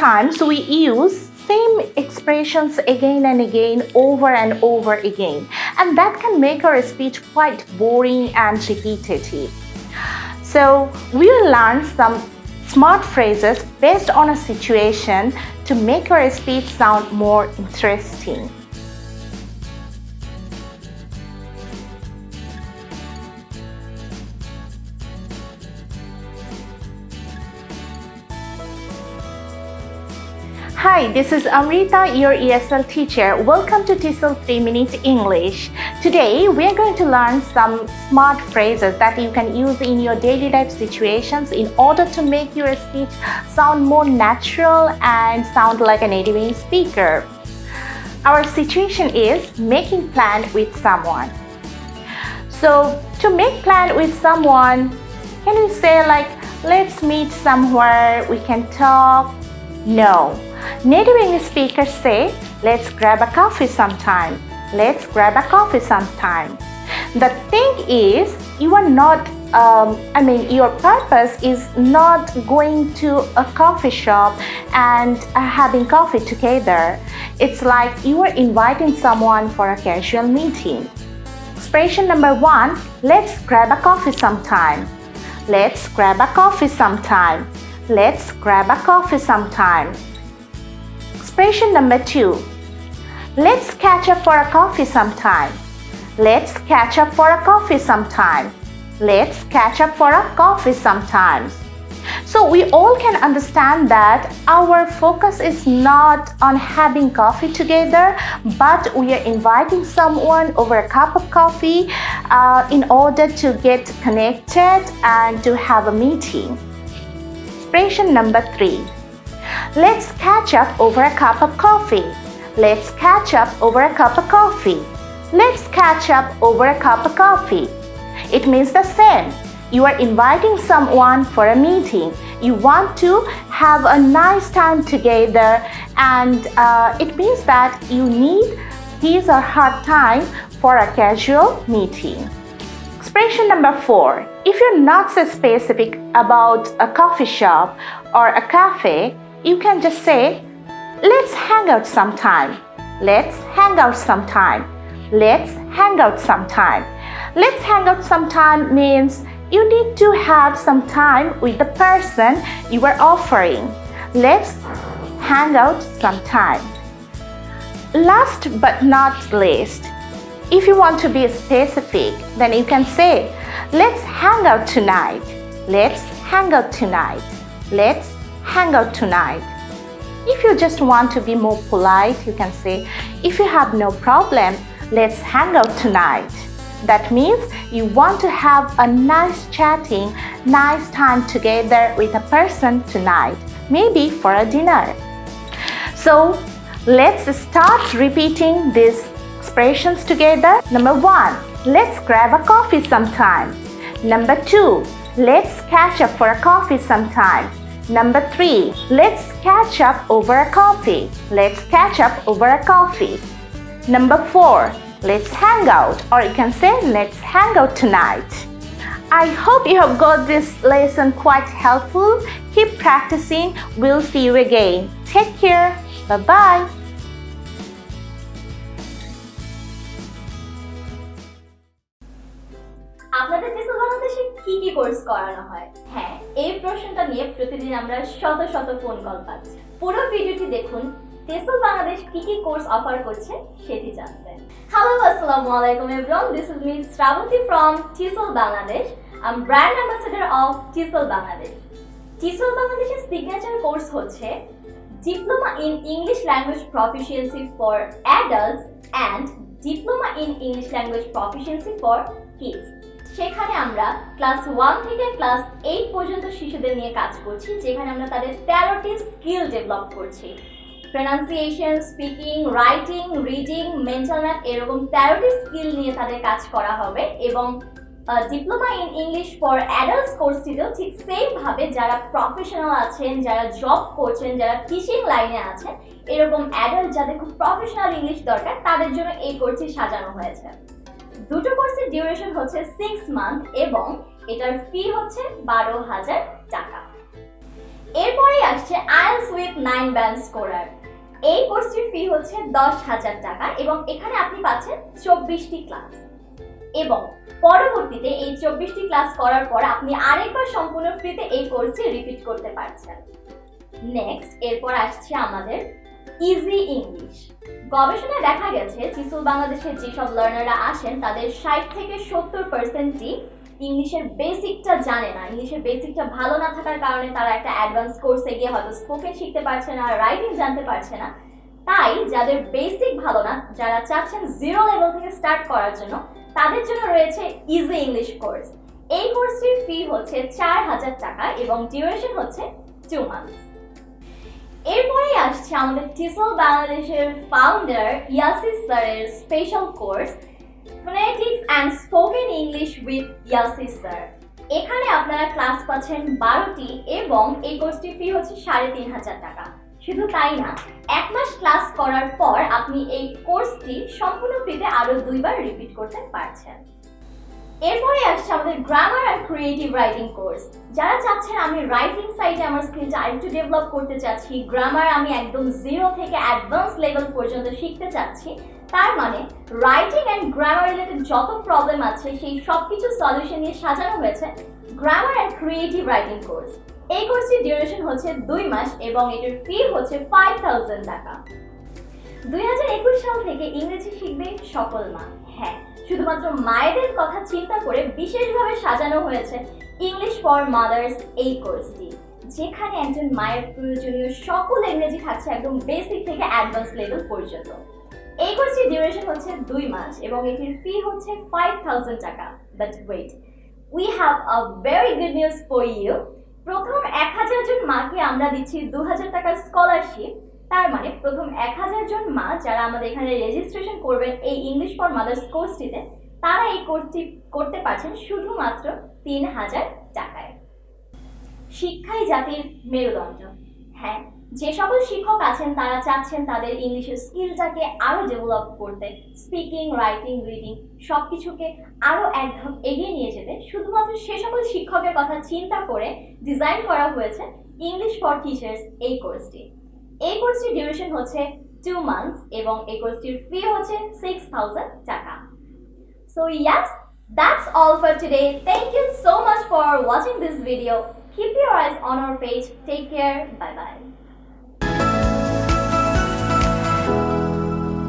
Sometimes we use same expressions again and again over and over again and that can make our speech quite boring and repetitive. So we will learn some smart phrases based on a situation to make our speech sound more interesting. Hi, this is Amrita, your ESL teacher. Welcome to TESOL 3 Minute English. Today, we are going to learn some smart phrases that you can use in your daily life situations in order to make your speech sound more natural and sound like a native English speaker. Our situation is making plan with someone. So, to make plan with someone, can we say like, let's meet somewhere, we can talk? No Native English speakers say, let's grab a coffee sometime. Let's grab a coffee sometime. The thing is, you are not, um, I mean, your purpose is not going to a coffee shop and uh, having coffee together. It's like you are inviting someone for a casual meeting. Expression number one, let's grab a coffee sometime. Let's grab a coffee sometime. Let's grab a coffee sometime. Expression number two. Let's catch up for a coffee sometime. Let's catch up for a coffee sometime. Let's catch up for a coffee sometimes. So we all can understand that our focus is not on having coffee together, but we are inviting someone over a cup of coffee uh, in order to get connected and to have a meeting. Expression number three. Let's catch up over a cup of coffee. Let's catch up over a cup of coffee. Let's catch up over a cup of coffee. It means the same. You are inviting someone for a meeting. You want to have a nice time together and uh, it means that you need his or her time for a casual meeting. Expression number four. If you're not so specific about a coffee shop or a cafe, you can just say, let's hang out sometime. Let's hang out sometime. Let's hang out sometime. Let's hang out sometime means you need to have some time with the person you are offering. Let's hang out sometime. Last but not least, if you want to be specific, then you can say, let's hang out tonight. Let's hang out tonight. Let's hang out tonight. If you just want to be more polite, you can say, if you have no problem, let's hang out tonight. That means you want to have a nice chatting, nice time together with a person tonight, maybe for a dinner. So let's start repeating these expressions together. Number one, let's grab a coffee sometime. Number two, let's catch up for a coffee sometime. Number three, let's catch up over a coffee. Let's catch up over a coffee. Number four, let's hang out or you can say let's hang out tonight. I hope you have got this lesson quite helpful. Keep practicing. We'll see you again. Take care. Bye-bye. বাংলাদেশে কি কি course করানো হয়। হ্যাঁ এই প্রশ্নটা নিয়ে প্রতিদিন আমরা শত শত ফোন কল পাচ্ছি। পুরো ভিডিওটি দেখুন টেসল বাংলাদেশ কি কি কোর্স অফার করছে সেটি জানতে। হ্যালো আসসালামু আলাইকুম everyone this is me Srabanti from TISL Bangladesh. I am brand ambassador of TISL Bangladesh. TISL বাংলাদেশের সিগনেচার কোর্স হচ্ছে diploma in English language proficiency for adults and diploma in English language proficiency for kids সেখানে আমরা class one থেকে class eight পর্যন্ত শিশুদের নিয়ে কাজ করছি, যেখানে আমরা তাদের তেরোটি স্কিল ডেভেলপ করছি। Pronunciation speaking writing reading mental math এরকম তেরোটি স্কিল নিয়ে তাদের কাজ করা হবে এবং diploma in English for adults কোর্সটিতেও ঠিক সেম ভাবে যারা প্রফেশনাল আছেন, যারা জব করছেন, যারা টিচিং লাইনে আছেন, এরকম অ্যাডাল্ট যাদের খুব প্রফেশনাল ইংলিশ দরকার, তাদের জন্য এই কোর্সটি সাজানো হয়েছে। দুটো কোর্সের ডিউরেশন হচ্ছে সিক্স মান্থ এবং এটার ফি হচ্ছে বারো হাজার টাকা। এরপরে আসছে IELTS with nine advance scorer এই কোর্সটির ফি হচ্ছে দশ হাজার টাকা এবং এখানে আপনি পাচ্ছেন চব্বিশটি ক্লাস এবং পরবর্তীতে এই চব্বিশটি ক্লাস করার পর আপনি আরেকবার সম্পূর্ণ ফ্রিতে এই কোর্সটি রিপিট করতে পারছেন। নেক্সট এরপর আসছে আমাদের ইজি ইংলিশ গবেষণায় দেখা গেছে, চিসুল বাংলাদেশের যেসব লার্নাররা আসেন, তাদের ষাট থেকে সত্তর পার্সেন্টই ইংলিশের বেসিকটা জানে না। ইংলিশের বেসিকটা ভালো না থাকার কারণে তারা একটা অ্যাডভান্স কোর্সে গিয়ে হয়তো স্পোকেন শিখতে পারছে না রাইটিং জানতে পারছে না। তাই যাদের বেসিক ভালো না, যারা চাচ্ছেন জিরো লেভেল থেকে স্টার্ট করার জন্য, তাদের জন্য রয়েছে ইজি ইংলিশ কোর্স এই কোর্সটির ফি হচ্ছে চার হাজার টাকা এবং ডিউরেশন হচ্ছে টু মান্থস এরপরেই আসছে আমাদের টিসল বাংলাদেশের ফাউন্ডার ইয়াসিস স্যারের special course phonetics and spoken English with ইয়াসিস sir. এখানে আপনারা ক্লাস পাচ্ছেন বারোটি এবং এই কোর্সটির ফি হচ্ছে সাড়ে তিন হাজার টাকা। শুধু তাই না, এক মাস ক্লাস করার পর আপনি এই কোর্সটি সম্পূর্ণ ফ্রিতে আরও দুইবার রিপিট করতে পারছেন। এরপরে আসছে আমাদের grammar and creative writing course যারা চাচ্ছেন আমি রাইটিং সাইডে আমার স্কিলটা আরেকটু ডেভেলপ করতে চাচ্ছি গ্রামার আমি একদম জিরো থেকে অ্যাডভান্স লেভেল পর্যন্ত শিখতে চাচ্ছি, তার মানে রাইটিং অ্যান্ড গ্রামার রিলেটেড যত প্রবলেম আছে, সেই সব কিছু সলিউশন নিয়ে সাজানো হয়েছে grammar and creative writing course এই কোর্সটির ডিউরেশন হচ্ছে দুই মাস এবং এটির ফি হচ্ছে ফাইভ থাউজেন্ড টাকা। দুই হাজার একুশ সাল থেকে ইংরেজি শিখবে সকল মা। শুধুমাত্র মায়েদের কথা চিন্তা করে বিশেষভাবে সাজানো হয়েছে ইংলিশ ফর মাদার্স এই কোর্সটি যেখানে একজন মায়ের প্রয়োজনীয় সকল ইংরেজি থাকছে একদম বেসিক থেকে অ্যাডভান্স লেভেল পর্যন্ত। এই কোর্সটির ডিউরেশন হচ্ছে দুই মাস এবং এটির ফি হচ্ছে ফাইভ থাউজেন্ড টাকা। But wait we have a very good news for you প্রথম এক হাজার জন মাকে আমরা দিচ্ছি দু হাজার টাকার স্কলারশিপ তার মানে প্রথম এক হাজার জন মা যারা আমাদের এখানে রেজিস্ট্রেশন করবেন এই ইংলিশ ফর মাদার্স কোর্সটিতে তারা এই কোর্সটি করতে পারছেন শুধুমাত্র তিন হাজার টাকায়। শিক্ষাই জাতির মেরুদণ্ড। হ্যাঁ যে সকল শিক্ষক আছেন, তারা চাচ্ছেন তাদের ইংলিশের স্কিলটাকে আরও ডেভেলপ করতে স্পিকিং রাইটিং রিডিং সব কিছুকে আরও এক ধাপ এগিয়ে নিয়ে যেতে। শুধুমাত্র সে সকল শিক্ষকের কথা চিন্তা করে ডিজাইন করা হয়েছে ইংলিশ ফর টিচার্স এই কোর্সটি এই কোর্সটির ডিউরেশন হচ্ছে টু মান্থস এবং এই কোর্সটির ফি হচ্ছে সিক্স থাউজেন্ড টাকা so yes that's all for today thank you so much for watching this video keep your eyes on our page take care bye bye